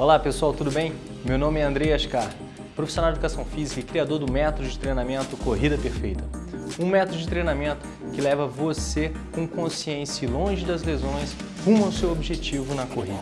Olá pessoal, tudo bem? Meu nome é Andrei Ascar, profissional de Educação Física e criador do método de treinamento Corrida Perfeita. Um método de treinamento que leva você com consciência longe das lesões rumo ao seu objetivo na corrida.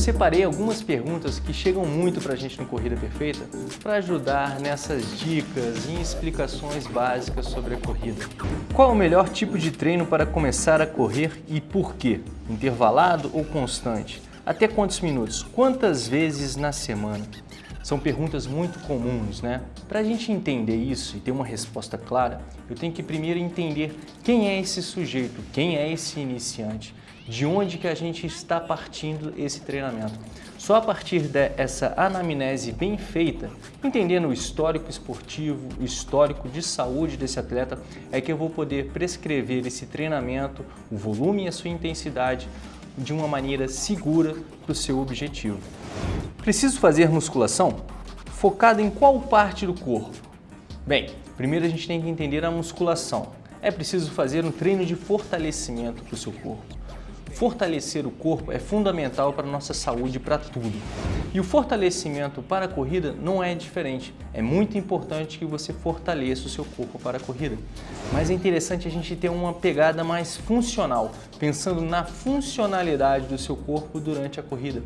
Separei algumas perguntas que chegam muito para a gente no Corrida Perfeita para ajudar nessas dicas e explicações básicas sobre a corrida. Qual o melhor tipo de treino para começar a correr e por quê? Intervalado ou constante? Até quantos minutos? Quantas vezes na semana? São perguntas muito comuns, né? Para a gente entender isso e ter uma resposta clara, eu tenho que primeiro entender quem é esse sujeito, quem é esse iniciante, de onde que a gente está partindo esse treinamento. Só a partir dessa anamnese bem feita, entendendo o histórico esportivo, o histórico de saúde desse atleta, é que eu vou poder prescrever esse treinamento, o volume e a sua intensidade de uma maneira segura para o seu objetivo. Preciso fazer musculação? Focada em qual parte do corpo? Bem, primeiro a gente tem que entender a musculação. É preciso fazer um treino de fortalecimento para o seu corpo. Fortalecer o corpo é fundamental para a nossa saúde para tudo. E o fortalecimento para a corrida não é diferente. É muito importante que você fortaleça o seu corpo para a corrida. Mas é interessante a gente ter uma pegada mais funcional, pensando na funcionalidade do seu corpo durante a corrida.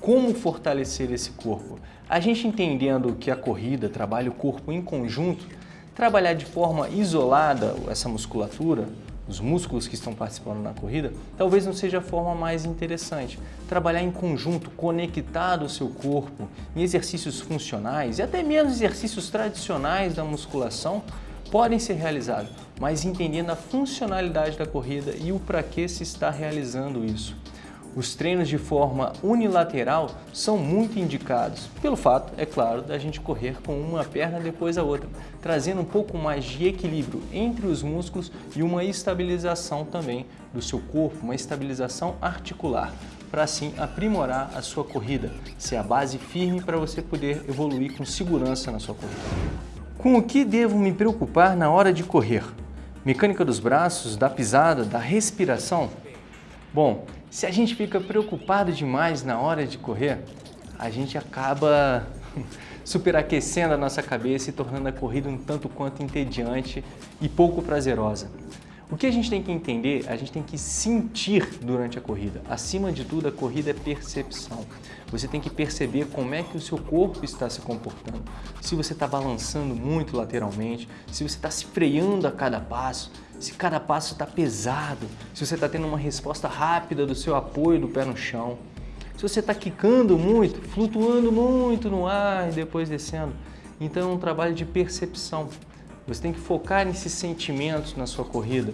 Como fortalecer esse corpo? A gente entendendo que a corrida trabalha o corpo em conjunto, trabalhar de forma isolada essa musculatura, os músculos que estão participando na corrida, talvez não seja a forma mais interessante. Trabalhar em conjunto, conectado ao seu corpo, em exercícios funcionais e até mesmo exercícios tradicionais da musculação, podem ser realizados, mas entendendo a funcionalidade da corrida e o para que se está realizando isso. Os treinos de forma unilateral são muito indicados, pelo fato, é claro, da gente correr com uma perna depois da outra, trazendo um pouco mais de equilíbrio entre os músculos e uma estabilização também do seu corpo, uma estabilização articular, para assim aprimorar a sua corrida, ser a base firme para você poder evoluir com segurança na sua corrida. Com o que devo me preocupar na hora de correr? Mecânica dos braços, da pisada, da respiração? Bom, se a gente fica preocupado demais na hora de correr, a gente acaba superaquecendo a nossa cabeça e tornando a corrida um tanto quanto entediante e pouco prazerosa. O que a gente tem que entender, a gente tem que sentir durante a corrida. Acima de tudo, a corrida é percepção. Você tem que perceber como é que o seu corpo está se comportando. Se você está balançando muito lateralmente, se você está se freando a cada passo, se cada passo está pesado, se você está tendo uma resposta rápida do seu apoio do pé no chão, se você está quicando muito, flutuando muito no ar e depois descendo. Então é um trabalho de percepção. Você tem que focar nesses sentimentos na sua corrida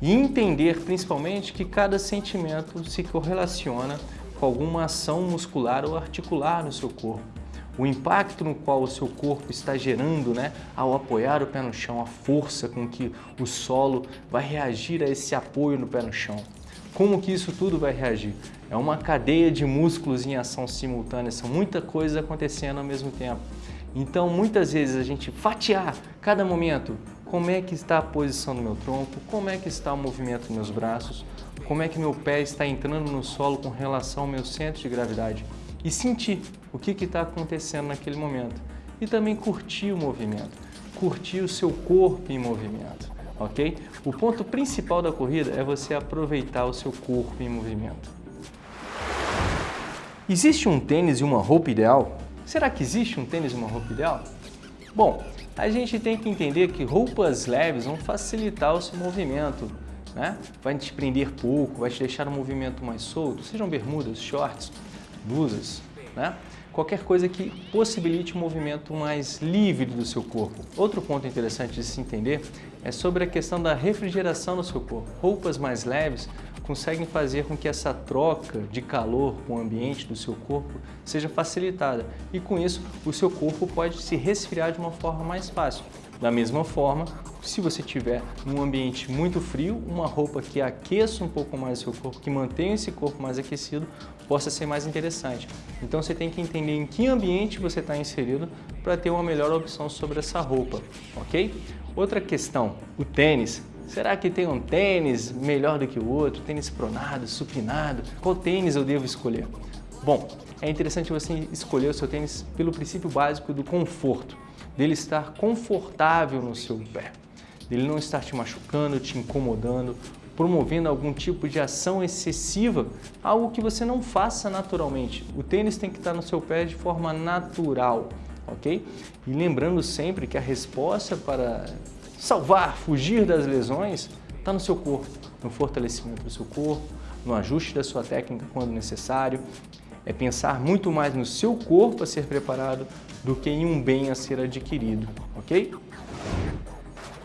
e entender principalmente que cada sentimento se correlaciona com alguma ação muscular ou articular no seu corpo o impacto no qual o seu corpo está gerando né, ao apoiar o pé no chão, a força com que o solo vai reagir a esse apoio no pé no chão. Como que isso tudo vai reagir? É uma cadeia de músculos em ação simultânea, são muita coisa acontecendo ao mesmo tempo. Então, muitas vezes a gente fatiar cada momento, como é que está a posição do meu tronco, como é que está o movimento dos meus braços, como é que meu pé está entrando no solo com relação ao meu centro de gravidade e sentir o que está acontecendo naquele momento. E também curtir o movimento, curtir o seu corpo em movimento, ok? O ponto principal da corrida é você aproveitar o seu corpo em movimento. Existe um tênis e uma roupa ideal? Será que existe um tênis e uma roupa ideal? Bom, a gente tem que entender que roupas leves vão facilitar o seu movimento, né? Vai te prender pouco, vai te deixar o movimento mais solto, sejam bermudas, shorts, blusas, né? qualquer coisa que possibilite um movimento mais livre do seu corpo. Outro ponto interessante de se entender é sobre a questão da refrigeração do seu corpo. Roupas mais leves conseguem fazer com que essa troca de calor com o ambiente do seu corpo seja facilitada e com isso o seu corpo pode se resfriar de uma forma mais fácil. Da mesma forma, se você tiver num ambiente muito frio, uma roupa que aqueça um pouco mais o seu corpo, que mantenha esse corpo mais aquecido, possa ser mais interessante. Então você tem que entender em que ambiente você está inserido para ter uma melhor opção sobre essa roupa, ok? Outra questão, o tênis Será que tem um tênis melhor do que o outro? Tênis pronado, supinado? Qual tênis eu devo escolher? Bom, é interessante você escolher o seu tênis pelo princípio básico do conforto, dele estar confortável no seu pé, dele não estar te machucando, te incomodando, promovendo algum tipo de ação excessiva, algo que você não faça naturalmente. O tênis tem que estar no seu pé de forma natural, ok? E lembrando sempre que a resposta para salvar, fugir das lesões, está no seu corpo, no fortalecimento do seu corpo, no ajuste da sua técnica quando necessário. É pensar muito mais no seu corpo a ser preparado do que em um bem a ser adquirido, ok?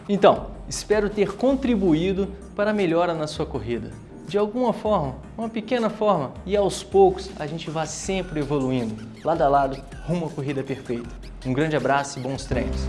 Então, espero ter contribuído para a melhora na sua corrida. De alguma forma, uma pequena forma, e aos poucos a gente vai sempre evoluindo, lado a lado, rumo à corrida perfeita. Um grande abraço e bons treinos!